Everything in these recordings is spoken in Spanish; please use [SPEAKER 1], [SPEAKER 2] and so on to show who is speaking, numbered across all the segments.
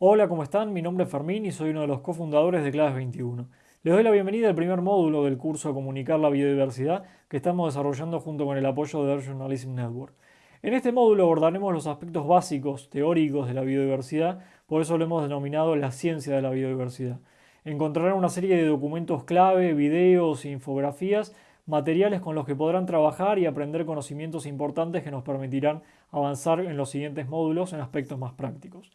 [SPEAKER 1] Hola, ¿cómo están? Mi nombre es Fermín y soy uno de los cofundadores de Claves 21. Les doy la bienvenida al primer módulo del curso Comunicar la Biodiversidad que estamos desarrollando junto con el apoyo de Earth Journalism Network. En este módulo abordaremos los aspectos básicos, teóricos de la biodiversidad, por eso lo hemos denominado la ciencia de la biodiversidad. Encontrarán una serie de documentos clave, videos e infografías, materiales con los que podrán trabajar y aprender conocimientos importantes que nos permitirán avanzar en los siguientes módulos en aspectos más prácticos.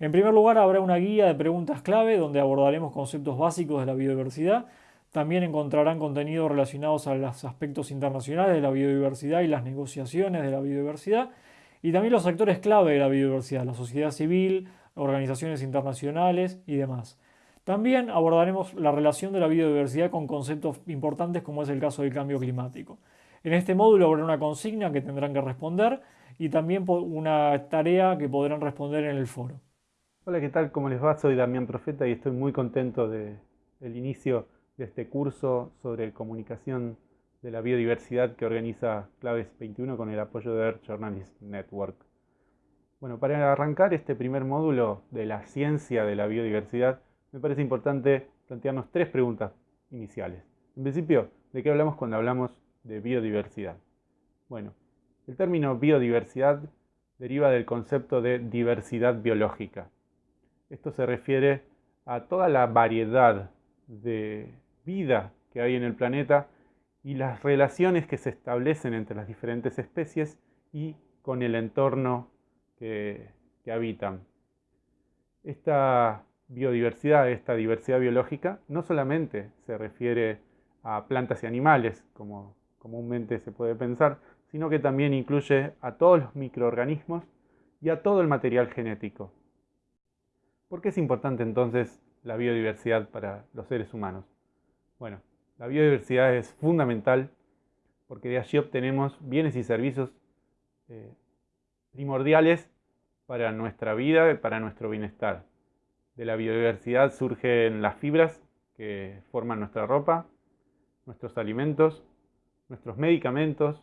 [SPEAKER 1] En primer lugar, habrá una guía de preguntas clave donde abordaremos conceptos básicos de la biodiversidad. También encontrarán contenidos relacionados a los aspectos internacionales de la biodiversidad y las negociaciones de la biodiversidad. Y también los actores clave de la biodiversidad, la sociedad civil, organizaciones internacionales y demás. También abordaremos la relación de la biodiversidad con conceptos importantes como es el caso del cambio climático. En este módulo habrá una consigna que tendrán que responder y también una tarea que podrán responder en el foro.
[SPEAKER 2] Hola, ¿qué tal? ¿Cómo les va? Soy Damián Profeta y estoy muy contento del inicio de este curso sobre comunicación de la biodiversidad que organiza Claves 21 con el apoyo de Earth Journalism Network. Bueno, para arrancar este primer módulo de la ciencia de la biodiversidad, me parece importante plantearnos tres preguntas iniciales. En principio, ¿de qué hablamos cuando hablamos de biodiversidad? Bueno, el término biodiversidad deriva del concepto de diversidad biológica esto se refiere a toda la variedad de vida que hay en el planeta y las relaciones que se establecen entre las diferentes especies y con el entorno que, habitan. Esta biodiversidad, esta diversidad biológica, no solamente se refiere a plantas y animales, como comúnmente se puede pensar, sino que también incluye a todos los microorganismos y a todo el material genético. ¿Por qué es importante entonces la biodiversidad para los seres humanos? Bueno, la biodiversidad es fundamental porque de allí obtenemos bienes y servicios eh, primordiales para nuestra vida y para nuestro bienestar. De la biodiversidad surgen las fibras que forman nuestra ropa, nuestros alimentos, nuestros medicamentos,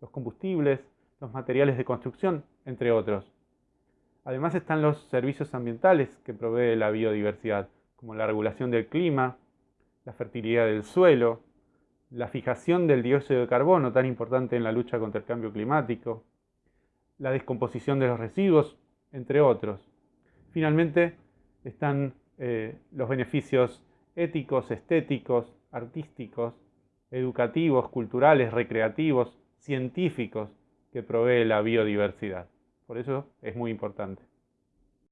[SPEAKER 2] los combustibles, los materiales de construcción, entre otros. Además están los servicios ambientales que provee la biodiversidad, como la regulación del clima, la fertilidad del suelo, la fijación del dióxido de carbono, tan importante en la lucha contra el cambio climático, la descomposición de los residuos, entre otros. Finalmente están eh, los beneficios éticos, estéticos, artísticos, educativos, culturales, recreativos, científicos que provee la biodiversidad. Por eso es muy importante.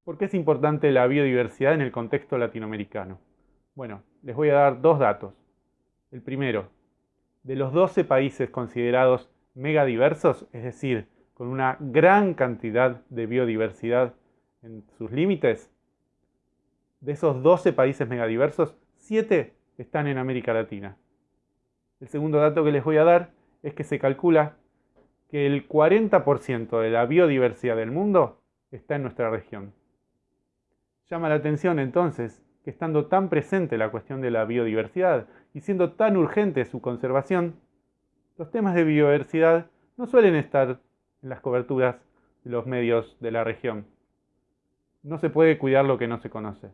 [SPEAKER 2] ¿Por qué es importante la biodiversidad en el contexto latinoamericano? Bueno, les voy a dar dos datos. El primero, de los 12 países considerados megadiversos, es decir, con una gran cantidad de biodiversidad en sus límites, de esos 12 países megadiversos, 7 están en América Latina. El segundo dato que les voy a dar es que se calcula que el 40% de la biodiversidad del mundo está en nuestra región. Llama la atención entonces que estando tan presente la cuestión de la biodiversidad y siendo tan urgente su conservación, los temas de biodiversidad no suelen estar en las coberturas de los medios de la región. No se puede cuidar lo que no se conoce.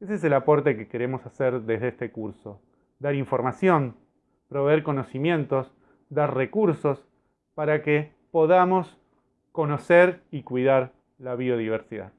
[SPEAKER 2] Ese es el aporte que queremos hacer desde este curso. Dar información, proveer conocimientos, dar recursos para que podamos conocer y cuidar la biodiversidad.